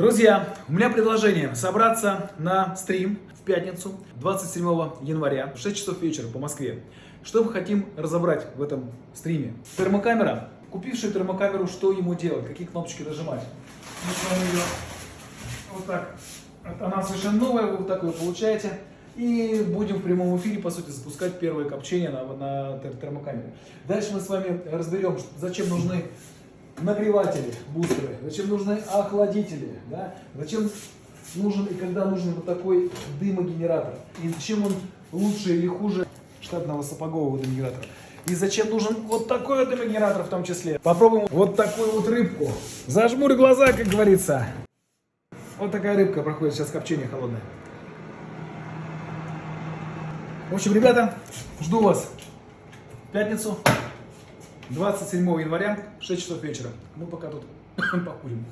Друзья, у меня предложение собраться на стрим в пятницу, 27 января, в 6 часов вечера по Москве. Что мы хотим разобрать в этом стриме? Термокамера. Купивший термокамеру, что ему делать? Какие кнопочки нажимать? Мы с вами ее вот так. Она совершенно новая, вы вот так ее получаете. И будем в прямом эфире, по сути, запускать первое копчение на, на тер- термокамере. Дальше мы с вами разберем, зачем нужны нагреватели, бустеры, зачем нужны охладители, да? зачем нужен и когда нужен вот такой дымогенератор, и чем он лучше или хуже штатного сапогового дымогенератора. И зачем нужен вот такой вот дымогенератор в том числе. Попробуем вот такую вот рыбку. Зажмурь глаза, как говорится. Вот такая рыбка проходит сейчас копчение холодное. В общем, ребята, жду вас в пятницу, 27 января, в 6 часов вечера. Мы пока тут покурим.